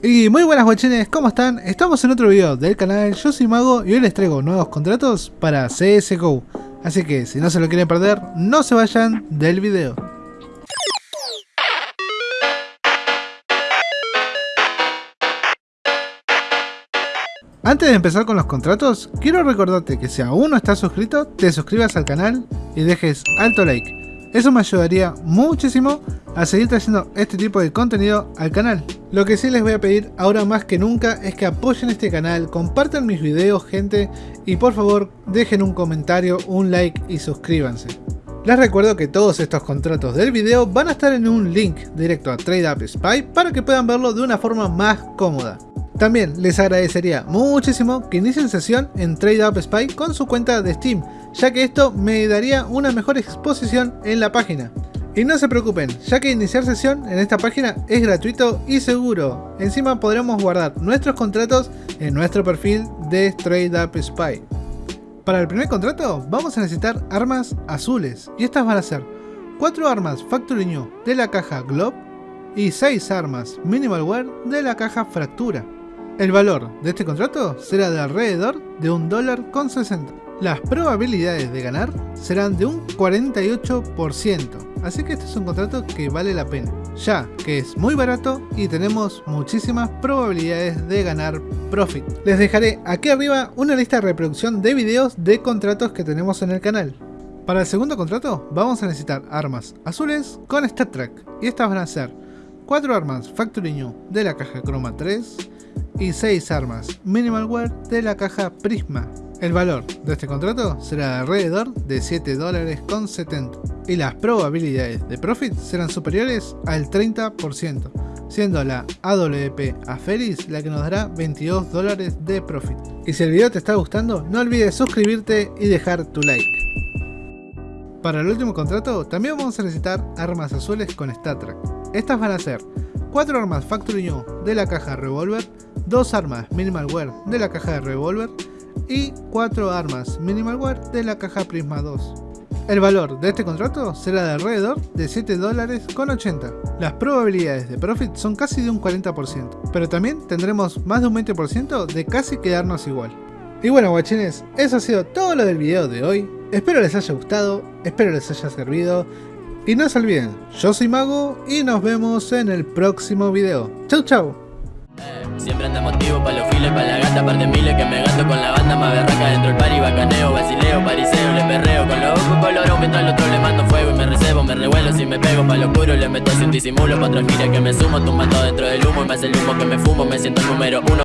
Y muy buenas guachines, ¿cómo están? Estamos en otro video del canal, yo soy Mago y hoy les traigo nuevos contratos para CSGO. Así que si no se lo quieren perder, no se vayan del video. Antes de empezar con los contratos, quiero recordarte que si aún no estás suscrito, te suscribas al canal y dejes alto like. Eso me ayudaría muchísimo a seguir trayendo este tipo de contenido al canal. Lo que sí les voy a pedir ahora más que nunca es que apoyen este canal, compartan mis videos gente y por favor dejen un comentario, un like y suscríbanse. Les recuerdo que todos estos contratos del video van a estar en un link directo a TradeUp Spy para que puedan verlo de una forma más cómoda. También les agradecería muchísimo que inicien sesión en TradeUp Spy con su cuenta de Steam, ya que esto me daría una mejor exposición en la página. Y no se preocupen, ya que iniciar sesión en esta página es gratuito y seguro. Encima podremos guardar nuestros contratos en nuestro perfil de TradeUp Spy. Para el primer contrato vamos a necesitar armas azules y estas van a ser 4 armas Factory New de la caja Globe y 6 armas Minimal Wear de la caja Fractura. El valor de este contrato será de alrededor de un dólar con 60. Las probabilidades de ganar serán de un 48%, así que este es un contrato que vale la pena, ya que es muy barato y tenemos muchísimas probabilidades de ganar profit. Les dejaré aquí arriba una lista de reproducción de videos de contratos que tenemos en el canal. Para el segundo contrato vamos a necesitar armas azules con StatTrack y estas van a ser 4 armas Factory New de la caja Chroma 3, y 6 armas Minimalware de la caja Prisma. El valor de este contrato será de alrededor de 7 dólares con 70 y las probabilidades de profit serán superiores al 30%, siendo la AWP Aferis la que nos dará 22 dólares de profit. Y si el video te está gustando, no olvides suscribirte y dejar tu like. Para el último contrato, también vamos a necesitar armas azules con StatTrack. Estas van a ser 4 armas Factory New de la caja Revolver, 2 armas Minimal Wear de la caja de Revolver y 4 armas Minimal Wear de la caja Prisma 2. El valor de este contrato será de alrededor de 7 dólares con 80. Las probabilidades de profit son casi de un 40%, pero también tendremos más de un 20% de casi quedarnos igual. Y bueno guachines, eso ha sido todo lo del video de hoy. Espero les haya gustado, espero les haya servido. Y no se olviden, yo soy Mago y nos vemos en el próximo video. Chau chau. Siempre anda motivo pa' los files, pa' la gata, par de miles que me gasto con la banda más berraca dentro del party, bacaneo, basileo, pariseo, le perreo con los ojos colorón mientras al otro le mando fuego y me recebo, me revuelo si me pego pa' lo oscuro, le meto sin disimulo, pa' otra gira que me sumo, tumbando dentro del humo y más el humo que me fumo, me siento el número uno.